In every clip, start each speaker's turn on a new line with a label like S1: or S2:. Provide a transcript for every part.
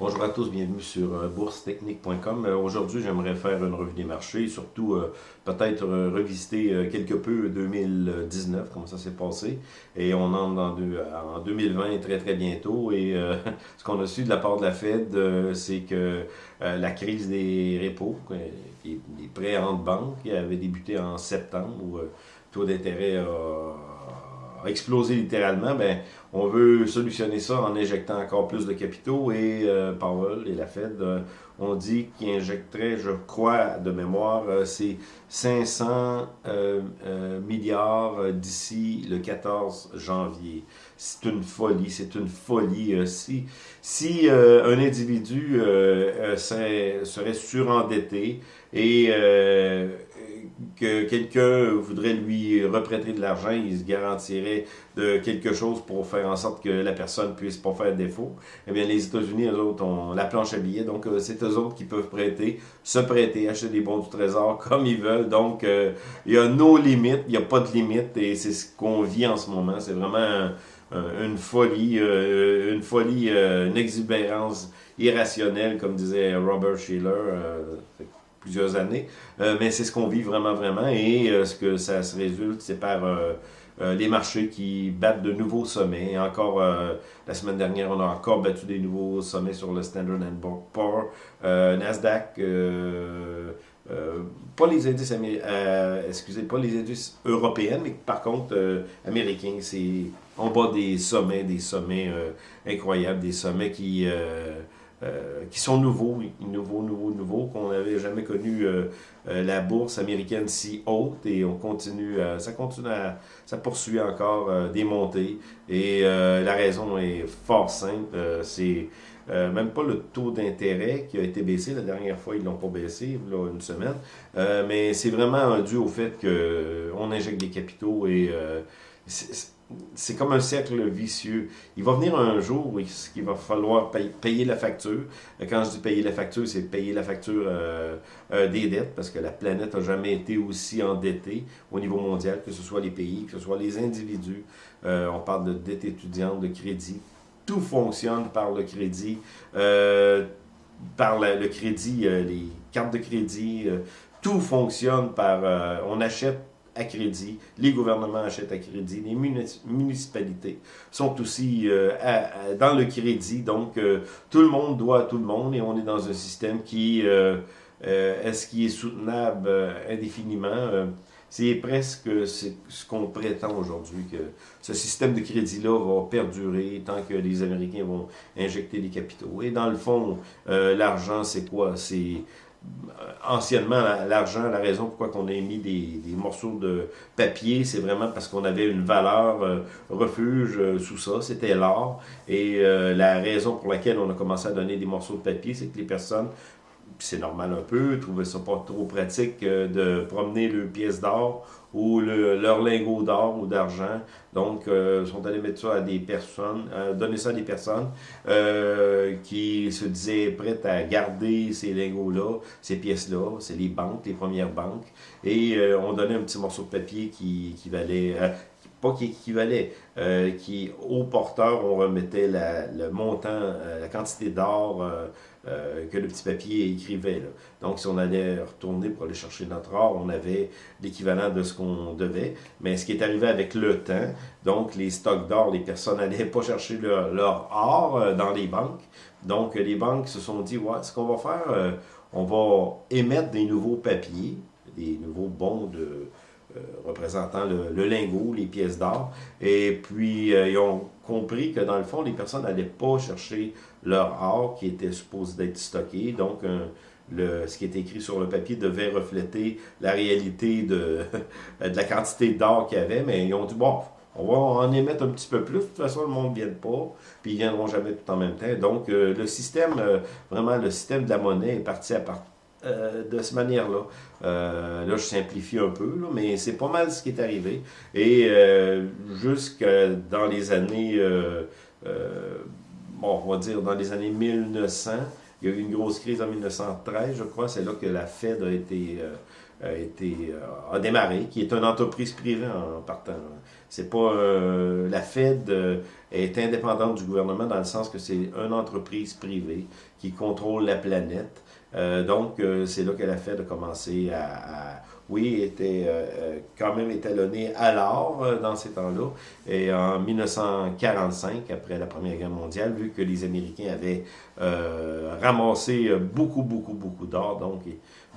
S1: Bonjour à tous, bienvenue sur euh, boursetechnique.com. Euh, aujourd'hui, j'aimerais faire une revue des marchés, surtout euh, peut-être revisiter quelque peu 2019, comment ça s'est passé. Et on entre en 2020 très très bientôt. Et ce qu'on a su de la part de la Fed, c'est que la crise des repos, des prêts en banque, qui avait débuté en septembre, où le taux d'intérêt a explosé littéralement, ben, on veut solutionner ça en injectant encore plus de capitaux et euh, Powell et la Fed euh, ont dit qu'ils injecteraient, je crois, de mémoire, euh, c'est 500 milliards d'ici le 14 janvier. C'est une folie, c'est une folie. si si un individu serait surendetté et que quelqu'un voudrait lui reprêter de l'argent, il se garantirait de quelque chose pour faire en sorte que la personne puisse pas faire défaut. Eh bien, les États-Unis, eux autres, ont la planche à billets, donc euh, c'est eux autres qui peuvent prêter, se prêter, acheter des bons du trésor comme ils veulent. Donc, euh, il y a nos limites, il n'y a pas de limites, et c'est ce qu'on vit en ce moment. C'est vraiment une folie, euh, une folie, une exubérance irrationnelle, comme disait Robert Schiller plusieurs années. Euh, mais c'est ce qu'on vit vraiment, vraiment. Et euh, ce que ça se résulte, c'est par euh, les marchés qui battent de nouveaux sommets. encore, la semaine dernière, on a encore battu des nouveaux sommets sur le Standard Poor's, Nasdaq, pas les indices excusez, pas les indices européens, mais par contre américains, c'est en bas des sommets, des sommets incroyables, des sommets qui euh, qui sont nouveaux, nouveaux, nouveaux, nouveaux, qu'on n'avait jamais connu euh, euh, la bourse américaine si haute et on continue, ça continue à, ça poursuit encore des montées. Et la raison est fort simple, c'est même pas le taux d'intérêt qui a été baissé, la dernière fois ils l'ont pas baissé, là, une semaine, mais c'est vraiment dû au fait qu'on injecte des capitaux et c'est comme un cercle vicieux. Il va venir un jour où il va falloir payer, la facture. Quand je dis payer la facture, c'est payer la facture euh, euh, des dettes, parce que la planète n'a jamais été aussi endettée au niveau mondial, que ce soit les pays, que ce soit les individus. Euh, on parle de dette étudiante, de crédit. Tout fonctionne par le crédit, par le crédit, les cartes de crédit. tout fonctionne par... on achète à crédit, les gouvernements achètent à crédit, les municipalités sont aussi euh, dans le crédit, donc euh, tout le monde doit à tout le monde et on est dans un système qui euh, est-ce qui est soutenable indéfiniment c'est presque ce qu'on prétend aujourd'hui, que ce système de crédit-là va perdurer tant que les Américains vont injecter des capitaux. Et dans le fond, l'argent, c'est quoi? C'est anciennement, l'argent, la raison pourquoi on a émis des, morceaux de papier, c'est vraiment parce qu'on avait une valeur euh, refuge euh, sous ça, c'était l'or. Et la raison pour laquelle on a commencé à donner des morceaux de papier, c'est que les personnes c'est normal un peu, trouvaient ça pas trop pratique de promener le pièce d'or ou leur lingot d'or ou d'argent. Donc, euh, sont allés mettre ça à des personnes, euh, donner ça à des personnes euh, qui se disaient prêtes à garder ces lingots-là, ces pièces-là, c'est les banques, les premières banques, et on donnait un petit morceau de papier qui, qui valait, pas qui équivalait, euh, qui au porteur, on remettait le montant, euh, la quantité d'or euh, que le petit papier écrivait. Donc, si on allait retourner pour aller chercher notre or, on avait l'équivalent de ce qu'on devait. Mais ce qui est arrivé avec le temps, donc les stocks d'or, les personnes n'allaient pas chercher leur, leur or dans les banques. Donc, les banques se sont dit, ouais, ce qu'on va faire, on va émettre des nouveaux papiers, des nouveaux bons de euh, représentant le, lingot, les pièces d'or. Et puis, euh, ils ont compris que dans le fond, les personnes n'allaient pas chercher leur or qui était supposé d'être stocké. Donc, le, ce qui est écrit sur le papier devait refléter la réalité de, la quantité d'or qu'il y avait. Mais ils ont dit, bon, on va en émettre un petit peu plus. De toute façon, le monde ne vient pas, puis ils ne viendront jamais tout en même temps. Donc, euh, le système, vraiment, le système de la monnaie est parti à, part, euh, de cette manière-là. Euh, là, je simplifie un peu, mais c'est pas mal ce qui est arrivé. Et euh, jusque dans les années, bon, on va dire dans les années 1900, il y a eu une grosse crise en 1913, je crois. C'est là que la Fed a été, a, été, a démarré, qui est une entreprise privée en partant. C'est pas la Fed est indépendante du gouvernement dans le sens que c'est une entreprise privée qui contrôle la planète. Donc, c'est là que la Fed a commencé à oui, était euh, euh, quand même étalonné à l'or euh, dans ces temps-là. Et en 1945, après la Première Guerre mondiale, vu que les Américains avaient ramassé beaucoup, beaucoup, beaucoup d'or, donc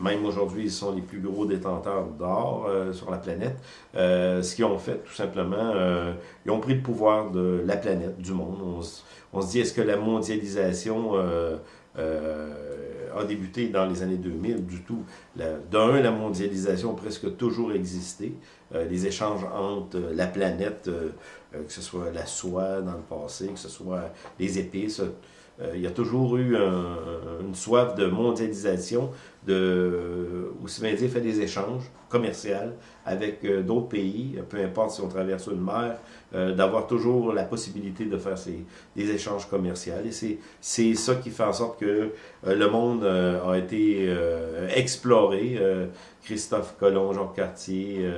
S1: même aujourd'hui, ils sont les plus gros détenteurs d'or sur la planète, ce qu'ils ont fait, tout simplement, ils ont pris le pouvoir de la planète, du monde. On, on se dit, est-ce que la mondialisation a débuté dans les années 2000 du tout. D'un, la mondialisation a presque toujours existé. Euh, les échanges entre la planète, euh, euh, que ce soit la soie dans le passé, que ce soit les épices, il y a toujours eu une soif de mondialisation, de, bien dire, fait des échanges commerciaux avec d'autres pays, peu importe si on traverse une mer, d'avoir toujours la possibilité de faire ces, des échanges commerciaux. Et c'est ça qui fait en sorte que le monde a été exploré. Christophe Colomb, Jean Cartier,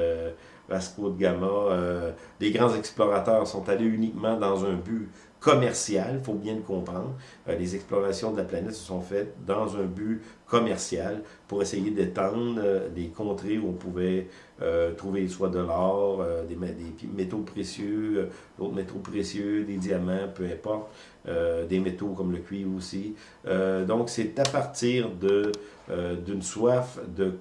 S1: Vasco de Gama, euh, les grands explorateurs sont allés uniquement dans un but commercial, il faut bien le comprendre. Euh, les explorations de la planète se sont faites dans un but commercial pour essayer d'étendre euh, des contrées où on pouvait trouver soit de l'or, des, des, métaux précieux, d'autres métaux précieux, des diamants, peu importe, des métaux comme le cuivre aussi. donc c'est à partir d'une soif de,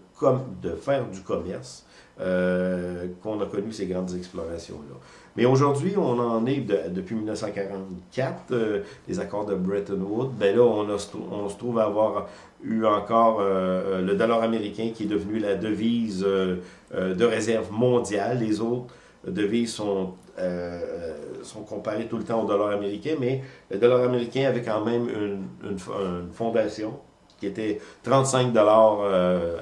S1: de faire du commerce euh, qu'on a connu ces grandes explorations-là. Mais aujourd'hui, on en est depuis 1944, euh, les accords de Bretton Woods. Ben là, on, se trouve avoir eu encore euh, le dollar américain qui est devenu la devise de réserve mondiale. Les autres devises sont, sont comparées tout le temps au dollar américain, mais le dollar américain avait quand même une, une, une fondation qui était 35 dollars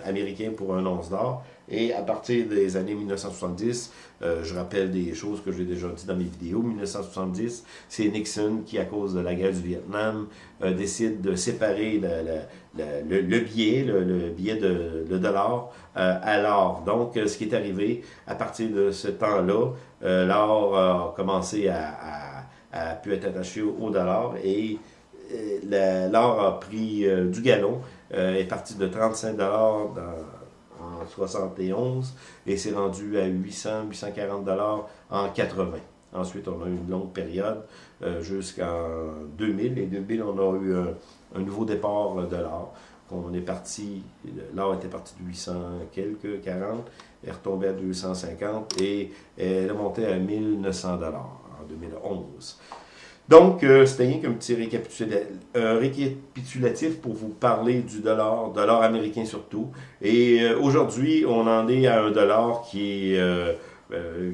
S1: américains pour un once d'or. Et à partir des années 1970, euh, je rappelle des choses que j'ai déjà dit dans mes vidéos, 1970, c'est Nixon qui, à cause de la guerre du Vietnam, euh, décide de séparer le, billet, le, billet de le dollar euh, à l'or. Donc, ce qui est arrivé, à partir de ce temps-là, l'or a commencé à, à, pu être attaché au dollar et l'or a pris du galon, est parti de 35 dollars dans 71 et c'est rendu à 800, 840 dollars en 80. Ensuite, on a eu une longue période euh, jusqu'en 2000. Et 2000, on a eu un, nouveau départ de l'or. On est parti, l'or était parti de 800 quelques, 40, est retombé à 250 et elle est montée à 1900 dollars en 2011. Donc, euh, c'était rien qu'un petit récapitulatif pour vous parler du dollar, dollar américain surtout. Et euh, aujourd'hui, on en est à un dollar qui est, euh,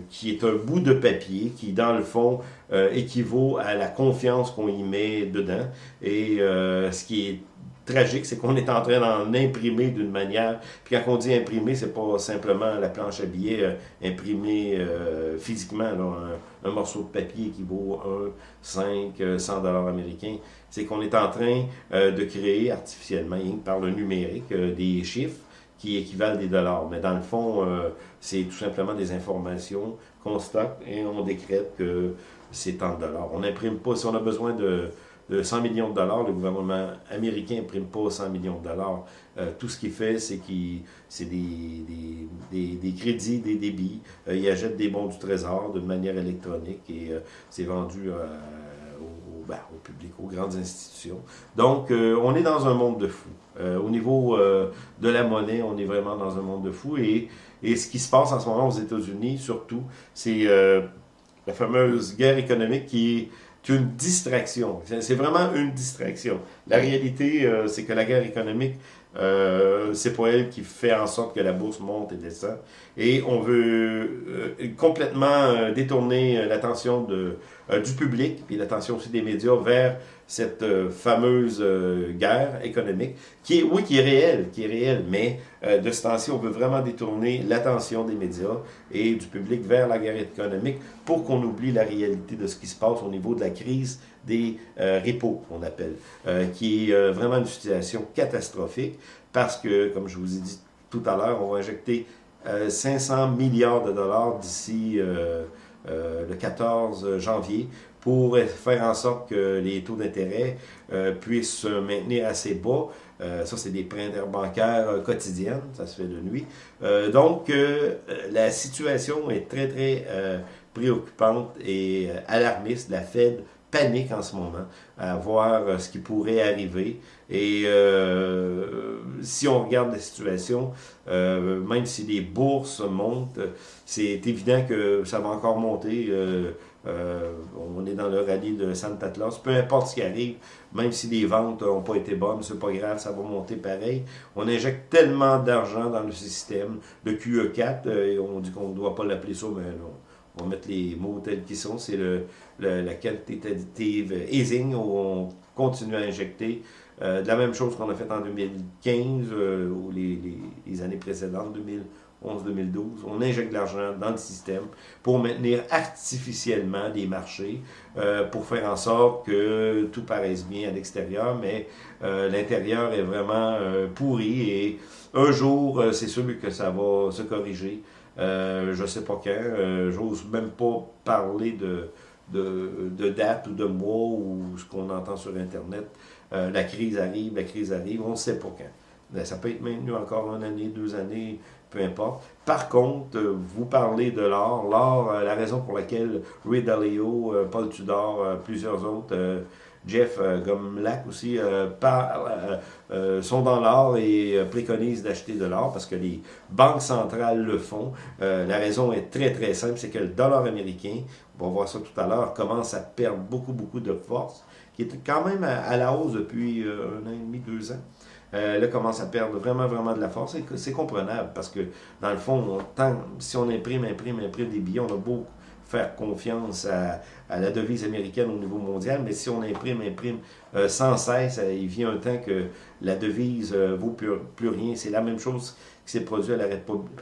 S1: qui est un bout de papier qui, dans le fond, équivaut à la confiance qu'on y met dedans. Et ce qui est tragique, c'est qu'on est en train d'en imprimer d'une manière. Puis quand on dit imprimer, c'est pas simplement la planche à billets euh, imprimée euh, physiquement, un, morceau de papier qui vaut 1, 5, 100 dollars américains. C'est qu'on est en train euh, de créer artificiellement, par le numérique, des chiffres qui équivalent des dollars. Mais dans le fond, c'est tout simplement des informations qu'on stocke et on décrète que c'est tant de dollars. On n'imprime pas, si on a besoin de de 100 millions de dollars. Le gouvernement américain n'imprime pas 100 millions de dollars. Euh, tout ce qu'il fait, c'est qu'il c'est des, des, des, crédits, des débits. Euh, il achète des bons du trésor d'une manière électronique et euh, c'est vendu au, ben, au, public, aux grandes institutions. Donc, on est dans un monde de fous. au niveau de la monnaie, on est vraiment dans un monde de fous. Et, et ce qui se passe en ce moment aux États-Unis, surtout, c'est la fameuse guerre économique qui est une distraction. C'est vraiment une distraction. La réalité, euh, c'est que la guerre économique, euh, c'est pas elle qui fait en sorte que la bourse monte et descend. Et on veut euh, complètement détourner l'attention du public, et l'attention aussi des médias vers cette euh, fameuse euh, guerre économique, qui est, oui, qui est réelle, qui est réelle, mais euh, de ce temps-ci, on veut vraiment détourner l'attention des médias et du public vers la guerre économique pour qu'on oublie la réalité de ce qui se passe au niveau de la crise des repos, on appelle, qui est vraiment une situation catastrophique parce que, comme je vous ai dit tout à l'heure, on va injecter 500 milliards de dollars d'ici le 14 janvier pour faire en sorte que les taux d'intérêt puissent se maintenir assez bas. ça, c'est des prêts interbancaires quotidiennes, ça se fait de nuit. donc, la situation est très, très préoccupante et alarmiste. La Fed panique en ce moment à voir euh, ce qui pourrait arriver. Et euh, si on regarde la situation, euh, même si les bourses montent, c'est évident que ça va encore monter. on est dans le rallye de Santa Claus. Peu importe ce qui arrive, même si les ventes n'ont pas été bonnes, c'est pas grave, ça va monter pareil. On injecte tellement d'argent dans le système. Le QE4, et on dit qu'on ne doit pas l'appeler ça, mais non on va mettre les mots tels qu'ils sont, c'est le, la quantitative easing, où on continue à injecter euh, de la même chose qu'on a fait en 2015 euh, ou les, années précédentes, 2011-2012. On injecte de l'argent dans le système pour maintenir artificiellement les marchés, euh, pour faire en sorte que tout paraisse bien à l'extérieur, mais l'intérieur est vraiment pourri et un jour, c'est sûr que ça va se corriger. Euh, je ne sais pas quand. Euh, J'ose même pas parler de, de, de, date ou de mois ou ce qu'on entend sur Internet. Euh, la crise arrive, la crise arrive, on ne sait pas quand. Ça peut être maintenu encore une année, deux années, peu importe. Par contre, vous parlez de l'or. L'or, la raison pour laquelle Ray Dalio, Paul Tudor, plusieurs autres Jeff euh, Gomlak aussi, euh, euh, sont dans l'or et préconisent d'acheter de l'or parce que les banques centrales le font. la raison est très très simple, c'est que le dollar américain, on va voir ça tout à l'heure, commence à perdre beaucoup beaucoup de force, qui est quand même à, la hausse depuis un an et demi, deux ans. là, commence à perdre vraiment, vraiment de la force. C'est comprenable parce que, dans le fond, si on imprime, imprime, imprime des billets, on a beaucoup faire confiance à, la devise américaine au niveau mondial, mais si on imprime, imprime euh, sans cesse, euh, il vient un temps que la devise euh, vaut plus, rien. C'est la même chose qui s'est produit à la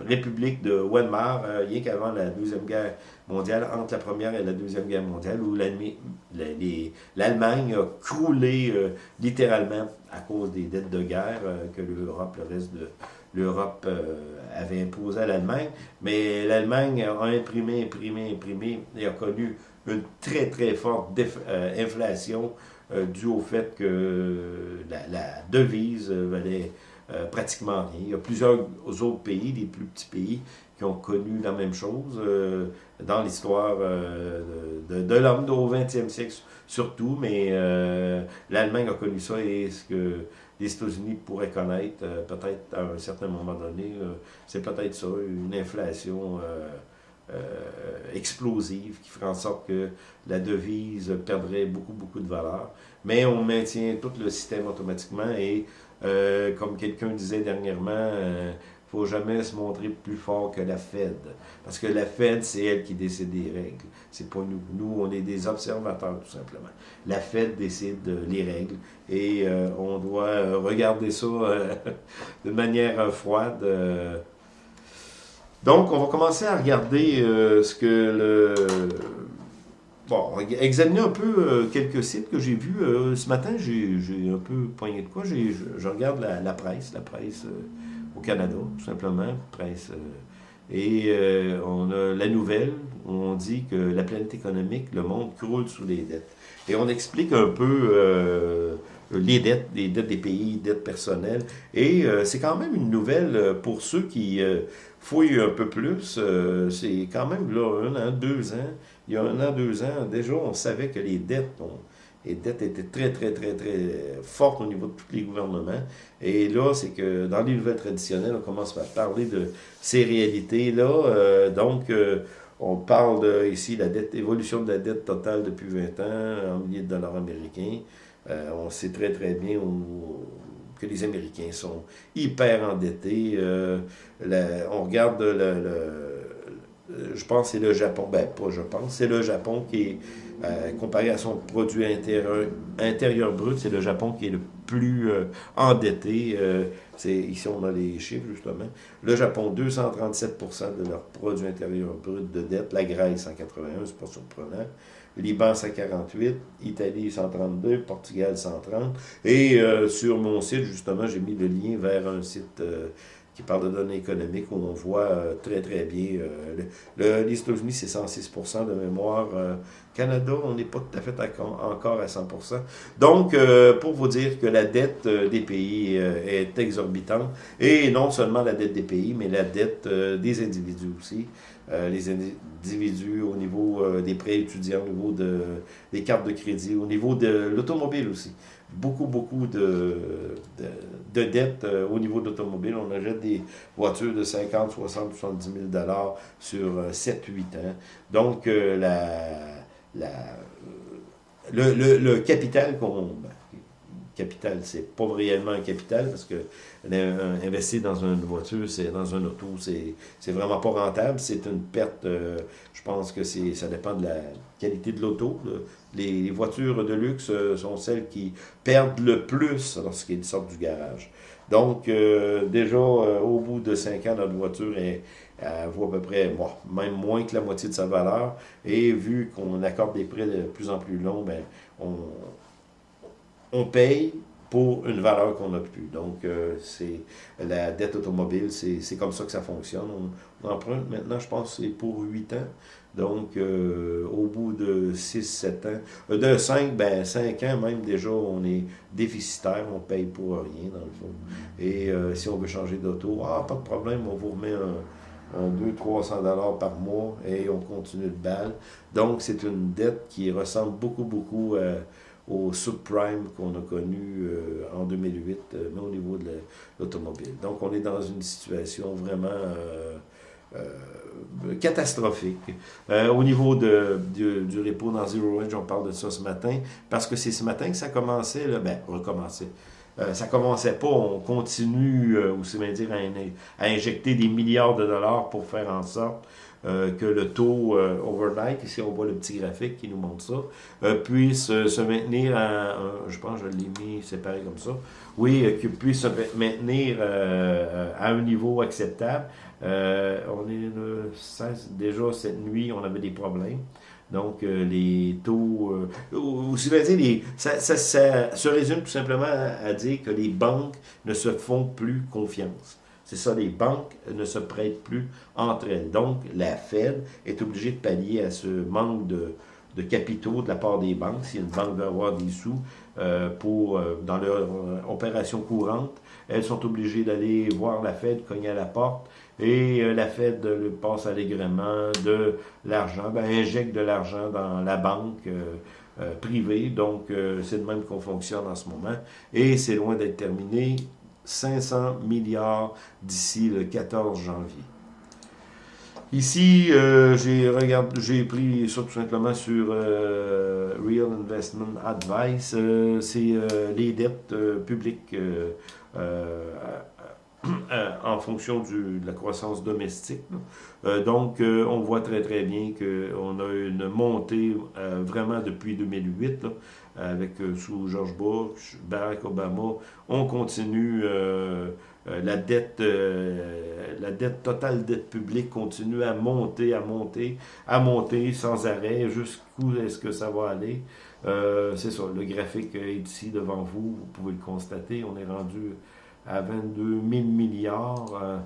S1: République de Weimar, rien qu'avant la Deuxième Guerre mondiale, entre la Première et la Deuxième Guerre mondiale, où l'Allemagne a croulé littéralement à cause des dettes de guerre que l'Europe, le reste de l'Europe avait imposé à l'Allemagne, mais l'Allemagne a imprimé, imprimé, imprimé et a connu une très, très forte euh, inflation euh, due au fait que la, devise valait euh, pratiquement rien. Il y a plusieurs autres pays, des plus petits pays, qui ont connu la même chose dans l'histoire de, de l'homme au 20e siècle surtout, mais l'Allemagne a connu ça et ce que les États-Unis pourraient connaître euh, peut-être à un certain moment donné. Euh, c'est peut-être ça, une inflation euh, explosive qui ferait en sorte que la devise perdrait beaucoup, beaucoup de valeur. Mais on maintient tout le système automatiquement et, comme quelqu'un disait dernièrement, jamais se montrer plus fort que la Fed. Parce que la Fed, c'est elle qui décide des règles. C'est pas nous. Nous, on est des observateurs, tout simplement. La Fed décide les règles et euh, on doit euh, regarder ça euh, de manière froide. Donc, on va commencer à regarder ce que le... Bon, examiner un peu quelques sites que j'ai vus. ce matin, j'ai un peu poigné de quoi. Je, regarde la presse, la presse au Canada, tout simplement, presse. Euh, et euh, on a la nouvelle où on dit que la planète économique, le monde croule sous les dettes. Et on explique un peu euh, les dettes, les dettes des pays, dettes personnelles. Et c'est quand même une nouvelle pour ceux qui fouillent un peu plus. c'est quand même là, un an, deux ans. Il y a un an, deux ans, déjà, on savait que les dettes les dettes étaient très, très, très, très fortes au niveau de tous les gouvernements. Et là, c'est que dans les nouvelles traditionnelles, on commence à parler de ces réalités-là. Euh, donc, euh, on parle de, ici la dette, de la dette totale depuis 20 ans en milliers de dollars américains. Euh, on sait très, très bien que les Américains sont hyper endettés. on regarde le, je pense que c'est le Japon, ben pas je pense, c'est le Japon qui est euh, comparé à son produit intérieur, brut, c'est le Japon qui est le plus euh, endetté. Euh, ici, on a les chiffres, justement. Le Japon, 237% de leur produit intérieur brut de dette. La Grèce, 181, c'est pas surprenant. Liban, 148. Italie, 132. Portugal, 130. Et sur mon site, justement, j'ai mis le lien vers un site qui parle de données économiques, où on voit très, très bien. le, les États-Unis, c'est 106% de mémoire. Canada, on n'est pas tout à fait encore à 100% Donc, pour vous dire que la dette des pays est exorbitante, et non seulement la dette des pays, mais la dette des individus aussi. les individus au niveau des prêts étudiants, au niveau de, des cartes de crédit, au niveau de l'automobile aussi beaucoup, beaucoup de, de, dettes euh, au niveau de l'automobile. On achète des voitures de 50, 60, 70 000 sur 7, euh, 8 ans. Donc, euh, la, la, le, le, le, capital qu'on... Capital, c'est pas réellement un capital parce que investir dans une voiture, c'est dans un auto, c'est vraiment pas rentable. C'est une perte, je pense que ça dépend de la qualité de l'auto. Les voitures de luxe euh, sont celles qui perdent le plus lorsqu'ils sortent du garage. Donc, euh, déjà, euh, au bout de 5 ans, notre voiture est, vaut à peu près, même moins que la moitié de sa valeur. Et vu qu'on accorde des prêts de plus en plus longs, ben, on, on paye pour une valeur qu'on n'a plus. Donc, c'est la dette automobile, c'est comme ça que ça fonctionne. On, emprunte maintenant, je pense, c'est pour 8 ans. Donc, euh, au bout de 6-7 ans, euh, de 5, ben 5 ans même déjà, on est déficitaire, on paye pour rien dans le fond. Et euh, si on veut changer d'auto, ah, pas de problème, on vous remet un, un 200-300 dollars par mois et on continue de balle. Donc, c'est une dette qui ressemble beaucoup, beaucoup au subprime qu'on a connu en 2008, mais au niveau de l'automobile. Donc, on est dans une situation vraiment euh, catastrophique. Euh, au niveau de, du, repos dans Zero Range, on parle de ça ce matin, parce que c'est ce matin que ça commençait, ben, recommencer. Euh, ça commençait pas, on continue, euh, aussi bien dire, à, à, injecter des milliards de dollars pour faire en sorte euh, que le taux euh, overnight, ici on voit le petit graphique qui nous montre ça, euh, puisse se maintenir à, je pense comme ça, oui, puisse se maintenir à un niveau acceptable. on est le 16, déjà cette nuit, on avait des problèmes. Donc, les taux... ça, ça, se résume tout simplement à, dire que les banques ne se font plus confiance. C'est ça, les banques ne se prêtent plus entre elles. Donc, la Fed est obligée de pallier à ce manque de, de capitaux de la part des banques. Si une banque veut avoir des sous euh, pour, euh, dans leur euh, opération courante, elles sont obligées d'aller voir la Fed, cogner à la porte, et la Fed le passe allègrement de l'argent, ben, injecte de l'argent dans la banque privée. Donc, c'est de même qu'on fonctionne en ce moment. Et c'est loin d'être terminé. 500 milliards d'ici le 14 janvier. Ici, euh, j'ai pris ça tout simplement sur euh, Real Investment Advice. Euh, c'est les dettes publiques en fonction de la croissance domestique. donc, on voit très très bien qu'on a une montée vraiment depuis 2008. Là, avec euh, sous George Bush, Barack Obama, on continue euh, euh, la dette la dette totale dette publique continue à monter, à monter, à monter sans arrêt. Jusqu'où est-ce que ça va aller? c'est ça, le graphique est ici devant vous, vous pouvez le constater, on est rendu à 22 000 milliards.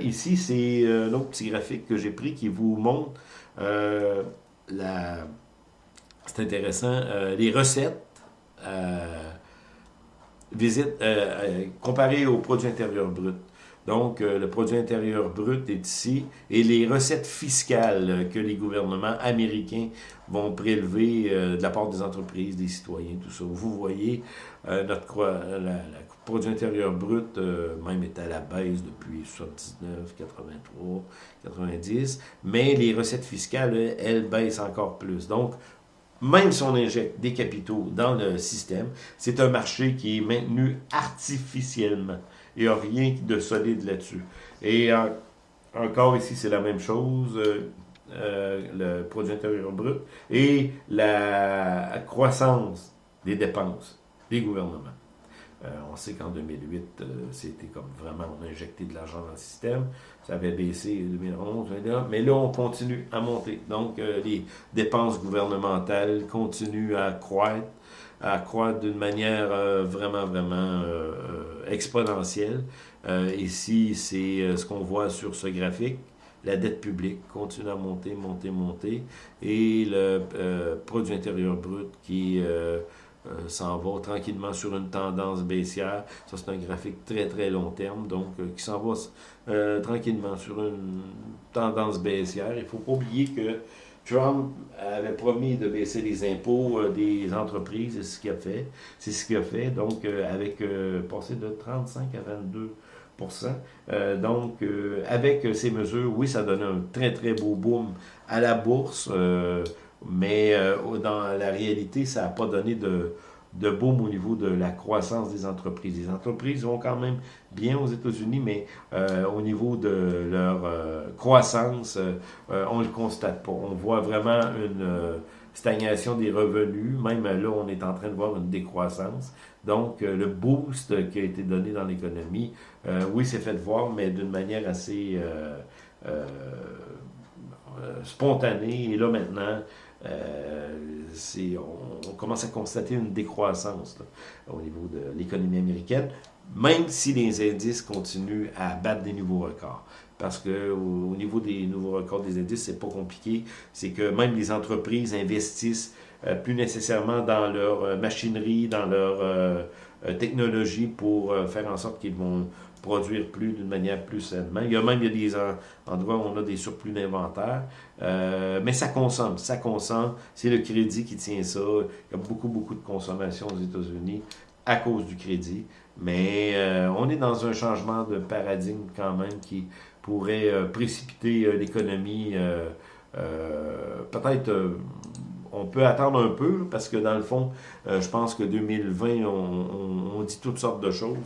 S1: ici, c'est un autre petit graphique que j'ai pris qui vous montre la c'est intéressant. Euh, les recettes, euh, visite, euh, comparées au produit intérieur brut. Donc, le produit intérieur brut est ici et les recettes fiscales que les gouvernements américains vont prélever de la part des entreprises, des citoyens, tout ça. Vous voyez, notre produit intérieur brut même est à la baisse depuis 79, 83, 90, mais les recettes fiscales, elles baissent encore plus. Donc, même si on injecte des capitaux dans le système, c'est un marché qui est maintenu artificiellement. Il n'y a rien de solide là-dessus. Et encore ici, c'est la même chose, euh, euh, le produit intérieur brut et la croissance des dépenses des gouvernements. Euh, on sait qu'en 2008, euh, c'était comme vraiment, on a injecté de l'argent dans le système. Ça avait baissé en 2011, mais là, on continue à monter. Donc, euh, les dépenses gouvernementales continuent à croître, à croître d'une manière vraiment, vraiment exponentielle. ici, c'est ce qu'on voit sur ce graphique la dette publique continue à monter, monter, monter, et le produit intérieur brut qui euh, s'en va tranquillement sur une tendance baissière. Ça, c'est un graphique très, très long terme, donc euh, qui s'en va euh, tranquillement sur une tendance baissière. Il ne faut pas oublier que Trump avait promis de baisser les impôts des entreprises, c'est ce qu'il a fait. C'est ce qu'il a fait, donc avec passé de 35 à 22% donc, avec ces mesures, oui, ça donne un très, très beau boom à la bourse. Mais euh, dans la réalité, ça n'a pas donné de, de boom au niveau de la croissance des entreprises. Les entreprises vont quand même bien aux États-Unis, mais euh, au niveau de leur euh, croissance, on ne le constate pas. On voit vraiment une stagnation des revenus. Même là, on est en train de voir une décroissance. Donc, le boost qui a été donné dans l'économie, oui, c'est fait voir, mais d'une manière assez spontanée. Et là, maintenant, euh, on, commence à constater une décroissance au niveau de l'économie américaine, même si les indices continuent à battre des nouveaux records. Parce que au, niveau des nouveaux records des indices, c'est pas compliqué. C'est que même les entreprises investissent euh, plus nécessairement dans leur euh, machinerie, dans leur technologie pour faire en sorte qu'ils vont produire plus d'une manière plus sainement. Il y a même il y a des endroits où on a des surplus d'inventaire, euh, mais ça consomme, ça consomme. C'est le crédit qui tient ça. Il y a beaucoup, beaucoup de consommation aux États-Unis à cause du crédit. Mais euh, on est dans un changement de paradigme quand même qui pourrait euh, précipiter l'économie peut-être on peut attendre un peu, parce que dans le fond, euh, je pense que 2020, on, dit toutes sortes de choses,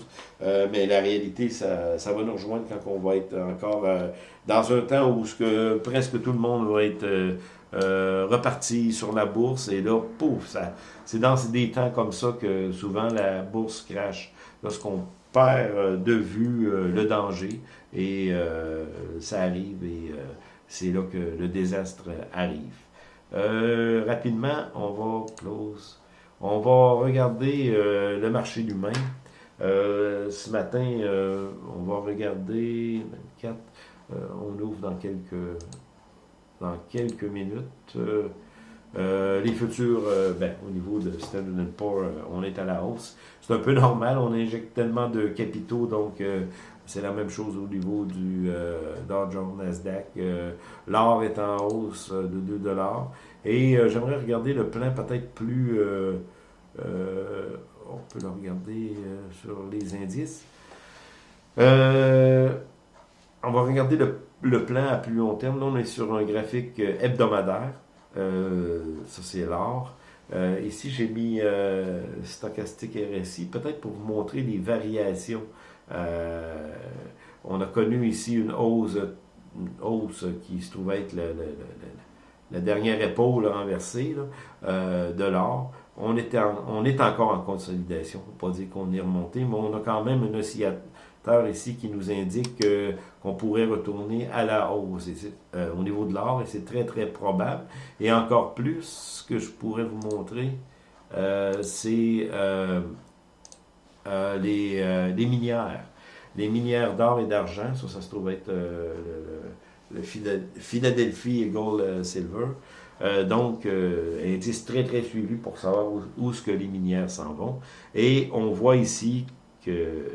S1: euh, mais la réalité, ça, va nous rejoindre quand on va être encore euh, dans un temps où presque tout le monde va être reparti sur la bourse, et là, pouf, c'est dans des temps comme ça que souvent la bourse crache, lorsqu'on perd de vue le danger, et ça arrive, et c'est là que le désastre arrive. Euh, rapidement, on va close. On va regarder euh, le marché humain. Euh, ce matin, on va regarder 24. on ouvre dans quelques dans quelques minutes. les futurs, ben, au niveau de Standard Poor's, on est à la hausse. C'est un peu normal, on injecte tellement de capitaux, donc c'est la même chose au niveau du euh, Dow Jones Nasdaq. Euh, l'or est en hausse euh, de 2 dollars. Et j'aimerais regarder le plan peut-être plus... on peut le regarder sur les indices. on va regarder le, le, plan à plus long terme. Là, on est sur un graphique hebdomadaire. ça, c'est l'or. ici, j'ai mis stochastique RSI, peut-être pour vous montrer les variations euh, on a connu ici une hausse, qui se trouvait être la dernière épaule renversée euh, de l'or. On, on est encore en consolidation, ne pas dire qu'on est remonté, mais on a quand même un oscillateur ici qui nous indique qu'on pourrait retourner à la hausse euh, au niveau de l'or, et c'est très très probable. Et encore plus, ce que je pourrais vous montrer, c'est euh, les, euh, les, minières. Les minières d'or et d'argent, ça, se trouve être euh, le, Philadelphie Gold Silver. donc, indice très très suivi pour savoir où, ce que les minières s'en vont. Et on voit ici que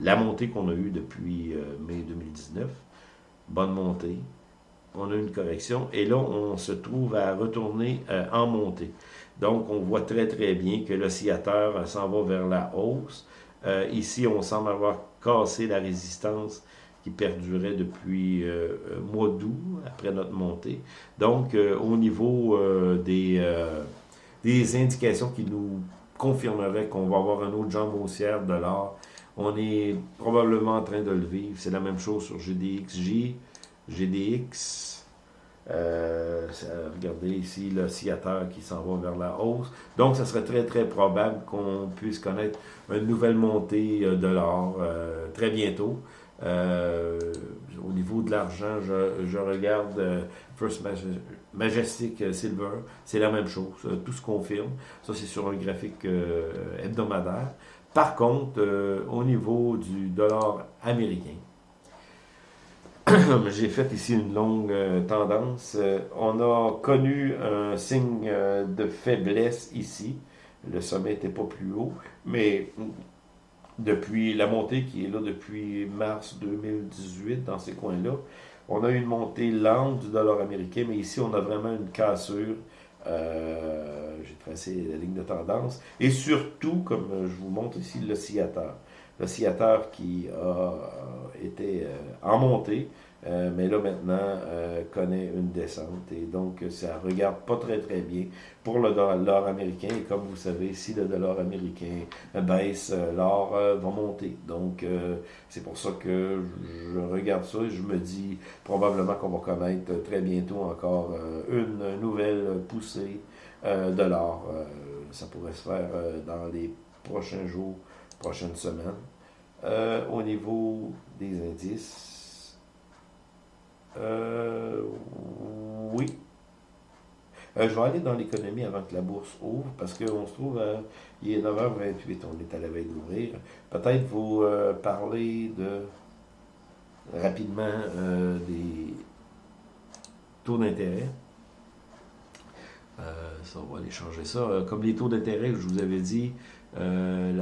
S1: la montée qu'on a eue depuis mai 2019, bonne montée, on a une correction, et là, on se trouve à retourner en montée. Donc, on voit très, très bien que l'oscillateur euh, s'en va vers la hausse. Euh, ici, on semble avoir cassé la résistance qui perdurait depuis euh, mois d'août, après notre montée. Donc, au niveau des, indications qui nous confirmeraient qu'on va avoir un autre jambe haussière de l'or, on est probablement en train de le vivre. C'est la même chose sur GDXJ, GDX, euh, regardez ici l'oscillateur qui s'en va vers la hausse. Donc, ce serait très, très probable qu'on puisse connaître une nouvelle montée euh, de l'or euh, très bientôt. au niveau de l'argent, je, regarde First Majestic Silver, c'est la même chose, tout se confirme. Ça, c'est sur un graphique hebdomadaire. Par contre, au niveau du dollar américain, j'ai fait ici une longue tendance. on a connu un signe de faiblesse ici. Le sommet n'était pas plus haut, mais depuis la montée qui est là depuis mars 2018 dans ces coins-là, on a une montée lente du dollar américain, mais ici on a vraiment une cassure. Euh, j'ai tracé la ligne de tendance. Et surtout, comme je vous montre ici, l'oscillateur. L'oscillateur qui a été euh, en montée, euh, mais là maintenant euh, connaît une descente et donc ça regarde pas très très bien pour le dollar américain et comme vous savez si le dollar américain baisse euh, l'or va monter. Donc c'est pour ça que je regarde ça et je me dis probablement qu'on va connaître très bientôt encore une nouvelle poussée de l'or. Ça pourrait se faire dans les prochains jours prochaines semaines au niveau des indices euh, oui. Euh, je vais aller dans l'économie avant que la bourse ouvre, parce qu'on se trouve, il est 9h28, on est à la veille d'ouvrir. Peut-être vous euh, parler de rapidement des taux d'intérêt. ça, on va aller changer ça. comme les taux d'intérêt, je vous avais dit, la,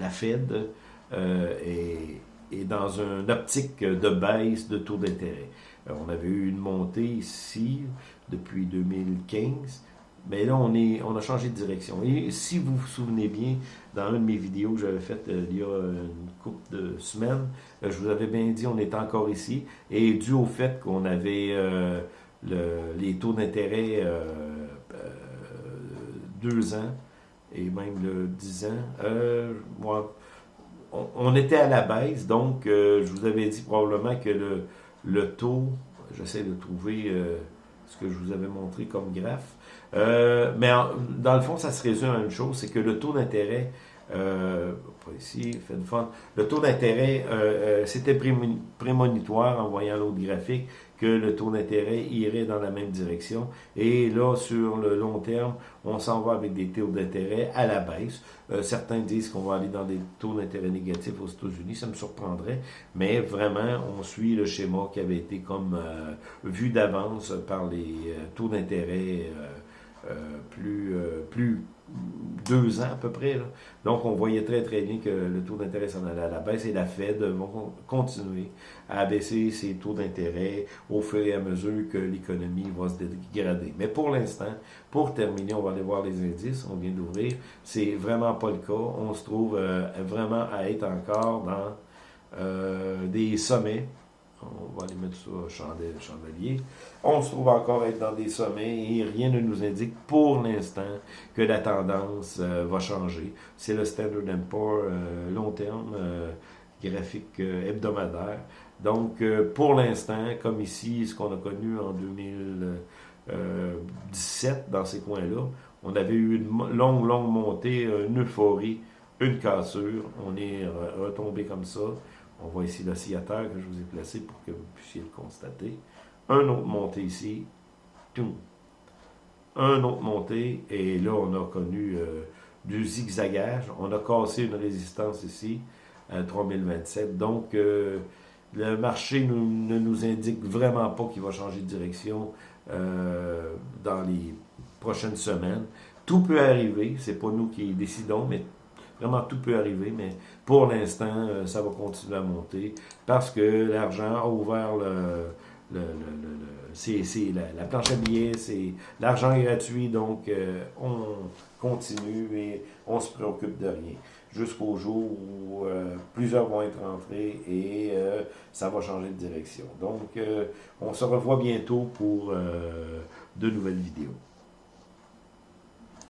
S1: la, Fed est, est, dans une optique de baisse de taux d'intérêt. Euh, on avait eu une montée ici depuis 2015. Mais là, on, est, on a changé de direction. Et si vous vous souvenez bien, dans une de mes vidéos que j'avais faites euh, il y a une couple de semaines, euh, je vous avais bien dit on est encore ici. Et dû au fait qu'on avait les taux d'intérêt deux ans et même le 10 ans, moi, on, était à la baisse. Donc, je vous avais dit probablement que le, taux, j'essaie de trouver euh, ce que je vous avais montré comme graphe, euh, mais dans le fond, ça se résume à une chose, c'est que le taux d'intérêt, euh, pas ici, fait fun, le taux d'intérêt, c'était prémonitoire en voyant l'autre graphique, que le taux d'intérêt irait dans la même direction. Et là, sur le long terme, on s'en va avec des taux d'intérêt à la baisse. Euh, certains disent qu'on va aller dans des taux d'intérêt négatifs aux États-Unis, ça me surprendrait, mais vraiment, on suit le schéma qui avait été comme euh, vu d'avance par les euh, taux d'intérêt plus, plus deux ans à peu près. Donc, on voyait très, très bien que le taux d'intérêt s'en allait à la baisse et la Fed va continuer à baisser ses taux d'intérêt au fur et à mesure que l'économie va se dégrader. Mais pour l'instant, pour terminer, on va aller voir les indices. On vient d'ouvrir. C'est vraiment pas le cas. On se trouve euh, vraiment à être encore dans euh, des sommets on va aller mettre ça chandelier. On se trouve encore être dans des sommets et rien ne nous indique pour l'instant que la tendance euh, va changer. C'est le Standard Poor's euh, long terme, euh, graphique hebdomadaire. Donc, pour l'instant, comme ici, ce qu'on a connu en 2017 dans ces coins-là, on avait eu une longue, longue montée, une euphorie, une cassure. On est retombé comme ça. On voit ici l'oscillateur que je vous ai placé pour que vous puissiez le constater. Un autre montée ici. Un autre montée. Et là, on a connu euh, du zigzagage. On a cassé une résistance ici à 3027. Donc, euh, le marché ne nous indique vraiment pas qu'il va changer de direction euh, dans les prochaines semaines. Tout peut arriver. C'est pas nous qui décidons, mais Vraiment, tout peut arriver, mais pour l'instant, euh, ça va continuer à monter parce que l'argent a ouvert le, c'est la, planche à billets, c'est l'argent gratuit, donc euh, on continue et on se préoccupe de rien. Jusqu'au jour où euh, plusieurs vont être rentrés et ça va changer de direction. Donc, on se revoit bientôt pour de nouvelles vidéos.